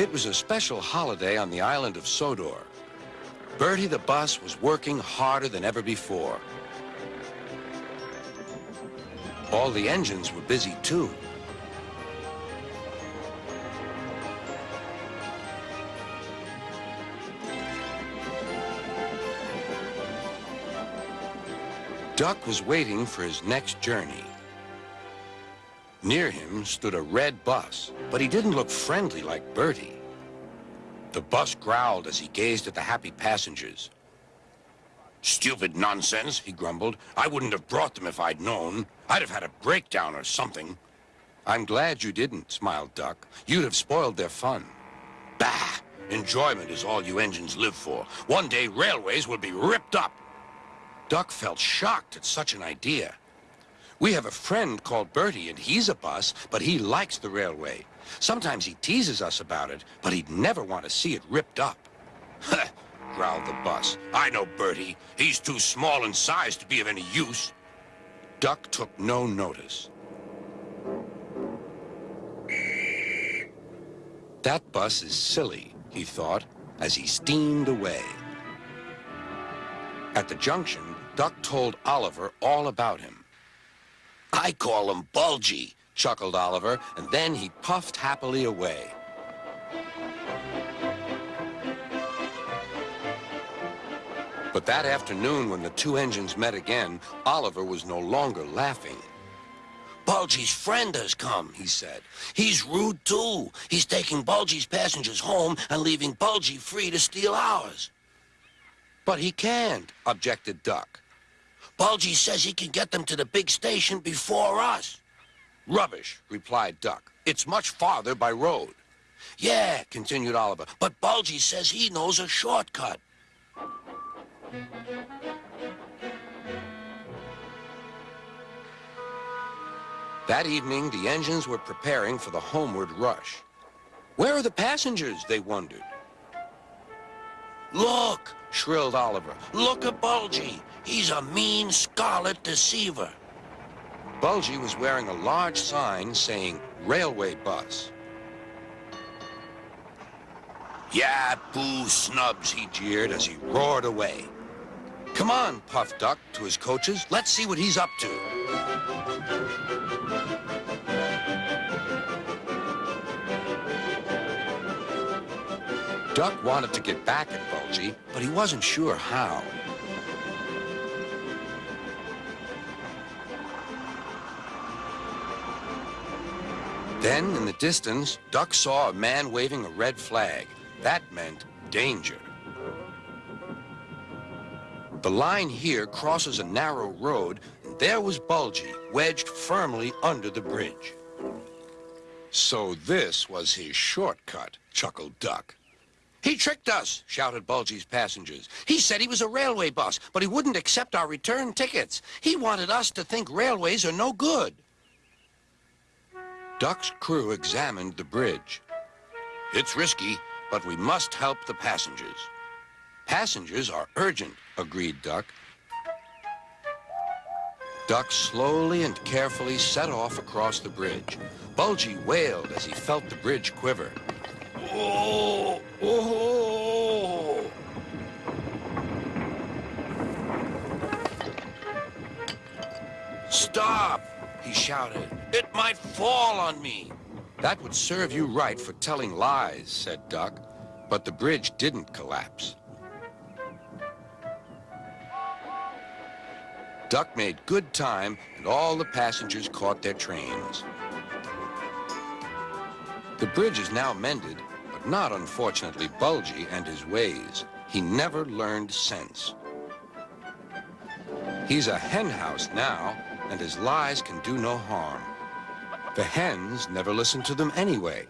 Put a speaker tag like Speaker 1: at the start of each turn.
Speaker 1: It was a special holiday on the island of Sodor. Bertie the bus was working harder than ever before. All the engines were busy too. Duck was waiting for his next journey. Near him stood a red bus, but he didn't look friendly like Bertie. The bus growled as he gazed at the happy passengers. Stupid nonsense, he grumbled. I wouldn't have brought them if I'd known. I'd have had a breakdown or something. I'm glad you didn't, smiled Duck. You'd have spoiled their fun. Bah! Enjoyment is all you engines live for. One day railways will be ripped up. Duck felt shocked at such an idea. We have a friend called Bertie, and he's a bus, but he likes the railway. Sometimes he teases us about it, but he'd never want to see it ripped up. growled the bus. I know Bertie. He's too small in size to be of any use. Duck took no notice. That bus is silly, he thought, as he steamed away. At the junction, Duck told Oliver all about him. I call him Bulgy, chuckled Oliver, and then he puffed happily away. But that afternoon, when the two engines met again, Oliver was no longer laughing. Bulgy's friend has come, he said. He's rude, too. He's taking Bulgy's passengers home and leaving Bulgy free to steal ours. But he can't, objected Duck. Bulgy says he can get them to the big station before us. Rubbish, replied Duck. It's much farther by road. Yeah, continued Oliver, but Bulgy says he knows a shortcut. That evening, the engines were preparing for the homeward rush. Where are the passengers, they wondered. Look, shrilled Oliver. Look at Bulgy. He's a mean scarlet deceiver. Bulgy was wearing a large sign saying railway bus. Yeah, boo snubs, he jeered as he roared away. Come on, Puff Duck, to his coaches. Let's see what he's up to. Duck wanted to get back at Bulgy, but he wasn't sure how. Then, in the distance, Duck saw a man waving a red flag. That meant danger. The line here crosses a narrow road, and there was Bulgy, wedged firmly under the bridge. So this was his shortcut, chuckled Duck. He tricked us, shouted Bulgy's passengers. He said he was a railway bus, but he wouldn't accept our return tickets. He wanted us to think railways are no good. Duck's crew examined the bridge. It's risky, but we must help the passengers. Passengers are urgent, agreed Duck. Duck slowly and carefully set off across the bridge. Bulgy wailed as he felt the bridge quiver. Stop, he shouted. It might fall on me. That would serve you right for telling lies, said Duck. But the bridge didn't collapse. Duck made good time, and all the passengers caught their trains. The bridge is now mended, not, unfortunately, Bulgy and his ways. He never learned sense. He's a henhouse now, and his lies can do no harm. The hens never listen to them anyway.